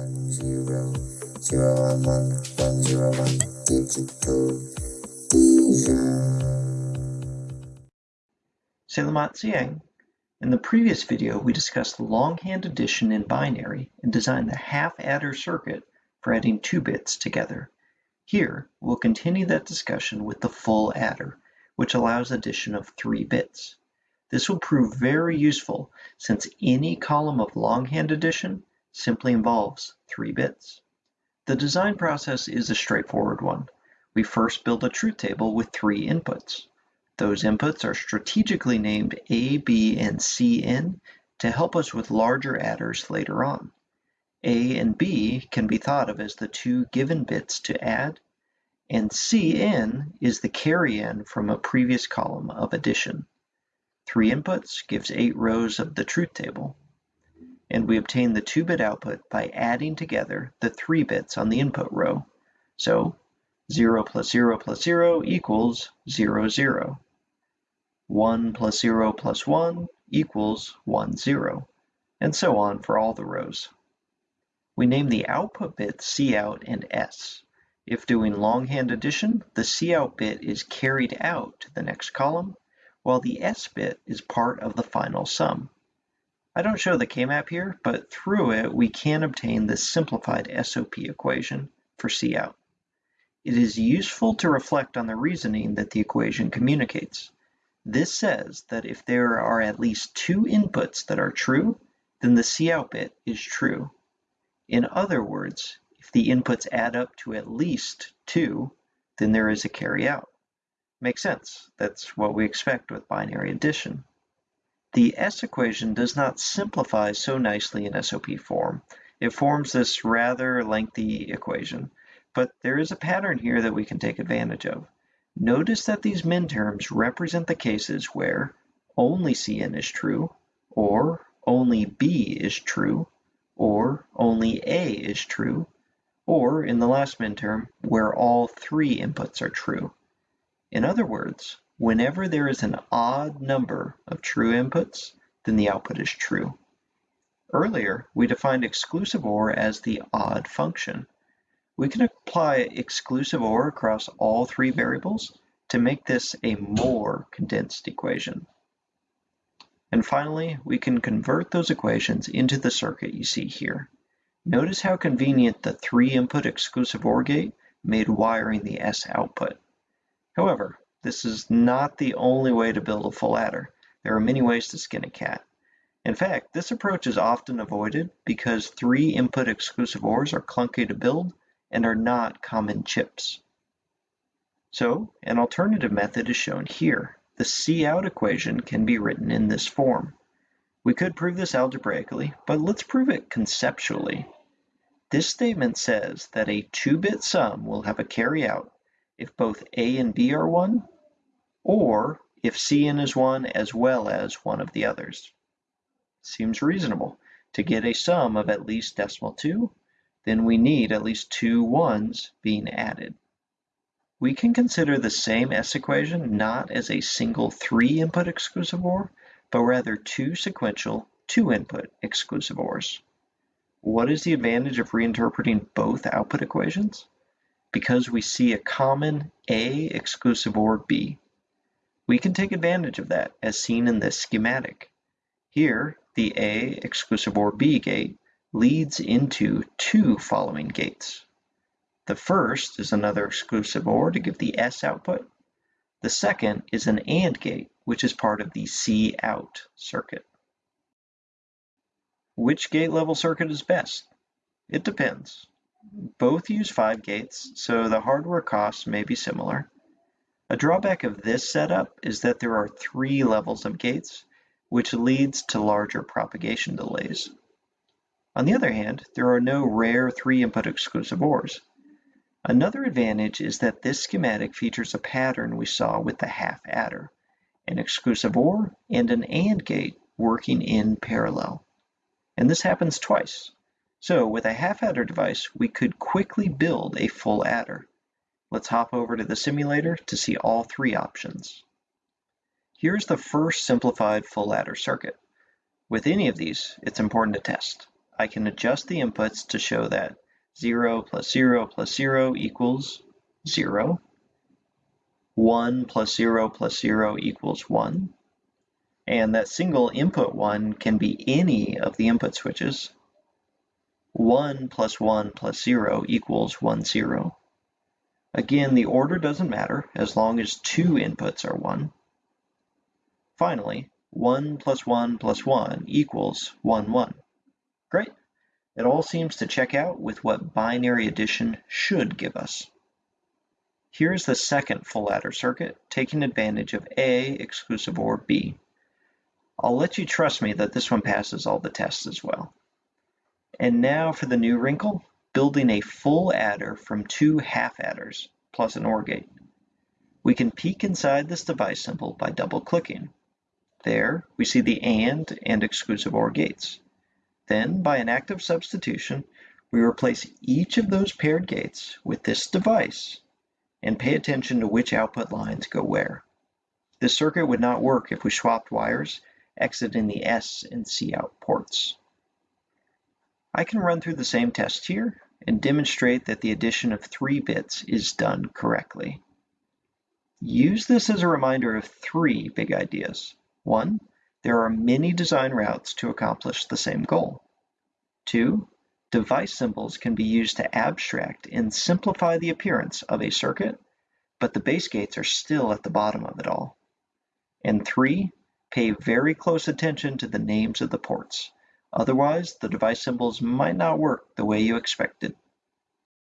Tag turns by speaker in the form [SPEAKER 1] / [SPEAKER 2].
[SPEAKER 1] one zero zero one one one zero one digital siang. In the previous video, we discussed longhand addition in binary and designed the half adder circuit for adding two bits together. Here, we'll continue that discussion with the full adder, which allows addition of three bits. This will prove very useful since any column of longhand addition simply involves three bits. The design process is a straightforward one. We first build a truth table with three inputs. Those inputs are strategically named A, B, and Cin to help us with larger adders later on. A and B can be thought of as the two given bits to add, and Cin is the carry in from a previous column of addition. Three inputs gives eight rows of the truth table. And we obtain the 2-bit output by adding together the 3 bits on the input row. So 0 plus 0 plus 0 equals 0, 0. 1 plus 0 plus 1 equals 1, 0. And so on for all the rows. We name the output bits Cout and S. If doing longhand addition, the Cout bit is carried out to the next column, while the S bit is part of the final sum. I don't show the K-map here, but through it we can obtain this simplified SOP equation for Cout. It is useful to reflect on the reasoning that the equation communicates. This says that if there are at least two inputs that are true, then the Cout bit is true. In other words, if the inputs add up to at least 2, then there is a carry out. Makes sense. That's what we expect with binary addition. The S equation does not simplify so nicely in SOP form. It forms this rather lengthy equation, but there is a pattern here that we can take advantage of. Notice that these minterms represent the cases where only Cin is true, or only B is true, or only A is true, or in the last minterm, where all three inputs are true. In other words, whenever there is an odd number of true inputs, then the output is true. Earlier, we defined exclusive OR as the odd function. We can apply exclusive OR across all three variables to make this a more condensed equation. And finally, we can convert those equations into the circuit you see here. Notice how convenient the three input exclusive OR gate made wiring the S output. However, this is not the only way to build a full adder. There are many ways to skin a cat. In fact, this approach is often avoided because three input exclusive ORs are clunky to build and are not common chips. So an alternative method is shown here. The C out equation can be written in this form. We could prove this algebraically, but let's prove it conceptually. This statement says that a 2-bit sum will have a carryout if both A and B are 1, or if Cin is 1 as well as one of the others. Seems reasonable. To get a sum of at least decimal 2, then we need at least two 1's being added. We can consider the same S equation not as a single three-input exclusive OR, but rather two sequential two-input exclusive ORs. What is the advantage of reinterpreting both output equations? Because we see a common A exclusive OR B. We can take advantage of that as seen in this schematic. Here, the A exclusive OR B gate leads into two following gates. The first is another exclusive OR to give the S output. The second is an AND gate, which is part of the C out circuit. Which gate level circuit is best? It depends. Both use 5 gates, so the hardware costs may be similar. A drawback of this setup is that there are three levels of gates, which leads to larger propagation delays. On the other hand, there are no rare 3-input exclusive ORs. Another advantage is that this schematic features a pattern we saw with the half adder, an exclusive OR and an AND gate working in parallel. And this happens twice. So with a half adder device, we could quickly build a full adder. Let's hop over to the simulator to see all three options. Here's the first simplified full adder circuit. With any of these, it's important to test. I can adjust the inputs to show that 0 plus 0 plus 0 equals 0, 1 plus 0 plus 0 equals 1, and that single input 1 can be any of the input switches. 1 plus 1 plus 0 equals 1, 0. Again, the order doesn't matter as long as two inputs are 1. Finally, 1 plus 1 plus 1 equals 1, 1. Great. It all seems to check out with what binary addition should give us. Here's the second full adder circuit, taking advantage of A exclusive OR B. I'll let you trust me that this one passes all the tests as well. And now for the new wrinkle, building a full adder from two half adders, plus an OR gate. We can peek inside this device symbol by double clicking. There, we see the AND and exclusive OR gates. Then, by an active substitution, we replace each of those paired gates with this device and pay attention to which output lines go where. This circuit would not work if we swapped wires, exiting the S and C out ports. I can run through the same test here and demonstrate that the addition of three bits is done correctly. Use this as a reminder of three big ideas. One, there are many design routes to accomplish the same goal. Two, device symbols can be used to abstract and simplify the appearance of a circuit, but the base gates are still at the bottom of it all. And three, pay very close attention to the names of the ports. Otherwise, the device symbols might not work the way you expected.